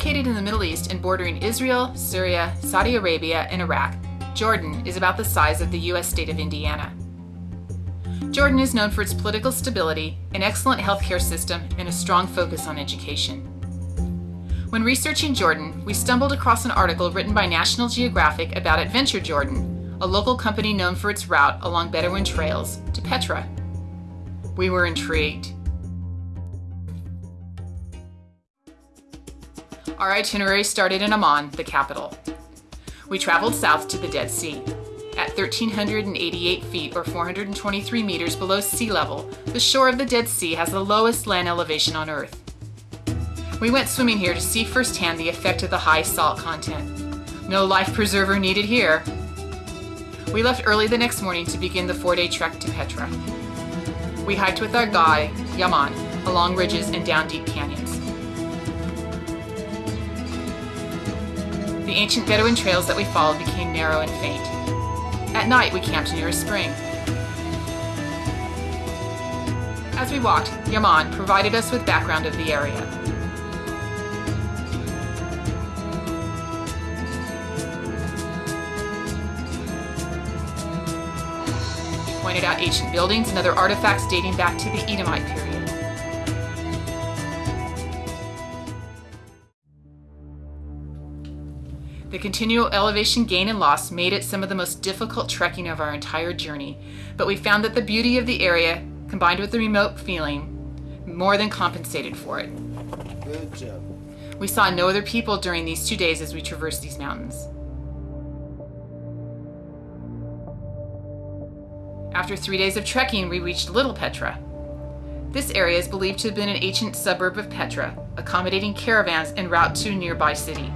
Located in the Middle East and bordering Israel, Syria, Saudi Arabia, and Iraq, Jordan is about the size of the U.S. state of Indiana. Jordan is known for its political stability, an excellent healthcare system, and a strong focus on education. When researching Jordan, we stumbled across an article written by National Geographic about Adventure Jordan, a local company known for its route along Bedouin trails to Petra. We were intrigued. Our itinerary started in Amman, the capital. We traveled south to the Dead Sea. At 1,388 feet or 423 meters below sea level, the shore of the Dead Sea has the lowest land elevation on Earth. We went swimming here to see firsthand the effect of the high salt content. No life preserver needed here. We left early the next morning to begin the four-day trek to Petra. We hiked with our guide, Yaman, along ridges and down deep canyons. The ancient Bedouin trails that we followed became narrow and faint. At night, we camped near a spring. As we walked, Yaman provided us with background of the area. He pointed out ancient buildings and other artifacts dating back to the Edomite period. The continual elevation gain and loss made it some of the most difficult trekking of our entire journey, but we found that the beauty of the area, combined with the remote feeling, more than compensated for it. Good job. We saw no other people during these two days as we traversed these mountains. After three days of trekking, we reached Little Petra. This area is believed to have been an ancient suburb of Petra, accommodating caravans en route to a nearby city.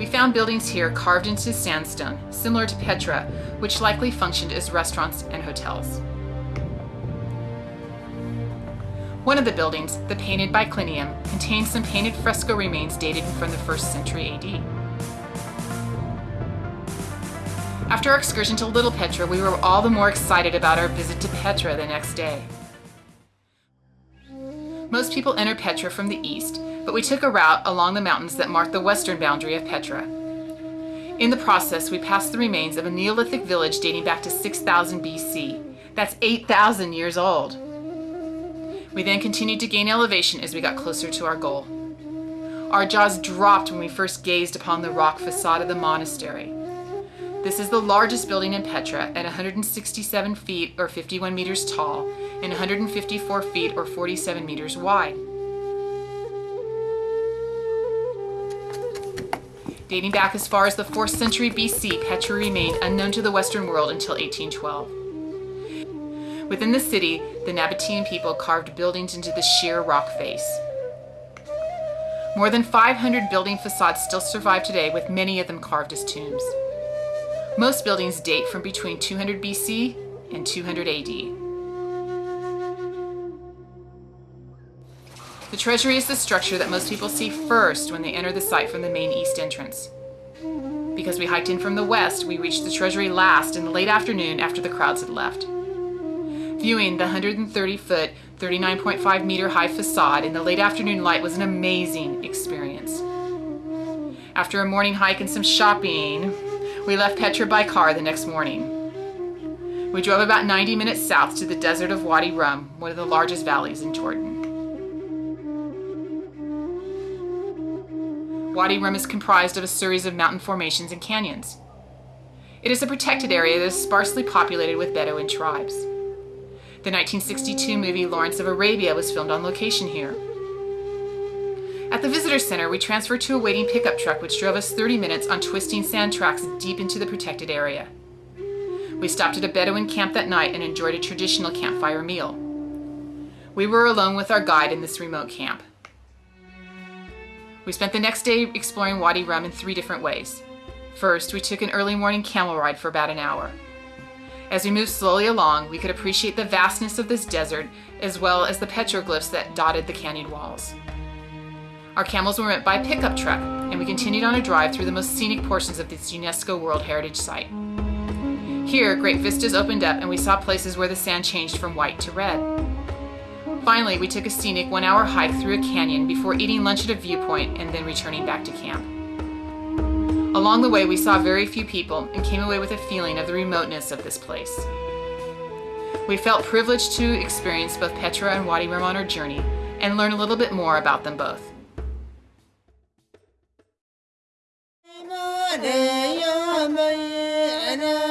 We found buildings here carved into sandstone, similar to Petra, which likely functioned as restaurants and hotels. One of the buildings, the painted Biclinium, contains some painted fresco remains dated from the 1st century AD. After our excursion to Little Petra, we were all the more excited about our visit to Petra the next day. Most people enter Petra from the east, but we took a route along the mountains that mark the western boundary of Petra. In the process, we passed the remains of a Neolithic village dating back to 6000 BC. That's 8,000 years old. We then continued to gain elevation as we got closer to our goal. Our jaws dropped when we first gazed upon the rock facade of the monastery. This is the largest building in Petra at 167 feet or 51 meters tall and 154 feet or 47 meters wide. Dating back as far as the 4th century BC, Petra remained unknown to the Western world until 1812. Within the city, the Nabatean people carved buildings into the sheer rock face. More than 500 building facades still survive today, with many of them carved as tombs. Most buildings date from between 200 BC and 200 AD. The treasury is the structure that most people see first when they enter the site from the main east entrance. Because we hiked in from the west, we reached the treasury last in the late afternoon after the crowds had left. Viewing the 130 foot, 39.5 meter high facade in the late afternoon light was an amazing experience. After a morning hike and some shopping, we left Petra by car the next morning. We drove about 90 minutes south to the desert of Wadi Rum, one of the largest valleys in Jordan. Wadi Rum is comprised of a series of mountain formations and canyons. It is a protected area that is sparsely populated with Bedouin tribes. The 1962 movie Lawrence of Arabia was filmed on location here. At the visitor center, we transferred to a waiting pickup truck which drove us 30 minutes on twisting sand tracks deep into the protected area. We stopped at a Bedouin camp that night and enjoyed a traditional campfire meal. We were alone with our guide in this remote camp. We spent the next day exploring Wadi Rum in three different ways. First, we took an early morning camel ride for about an hour. As we moved slowly along, we could appreciate the vastness of this desert as well as the petroglyphs that dotted the canyon walls. Our camels were met by a pickup truck, and we continued on a drive through the most scenic portions of this UNESCO World Heritage Site. Here, great vistas opened up and we saw places where the sand changed from white to red. Finally, we took a scenic one hour hike through a canyon before eating lunch at a viewpoint and then returning back to camp. Along the way, we saw very few people and came away with a feeling of the remoteness of this place. We felt privileged to experience both Petra and Wadi Rum on our journey and learn a little bit more about them both. يا من أنا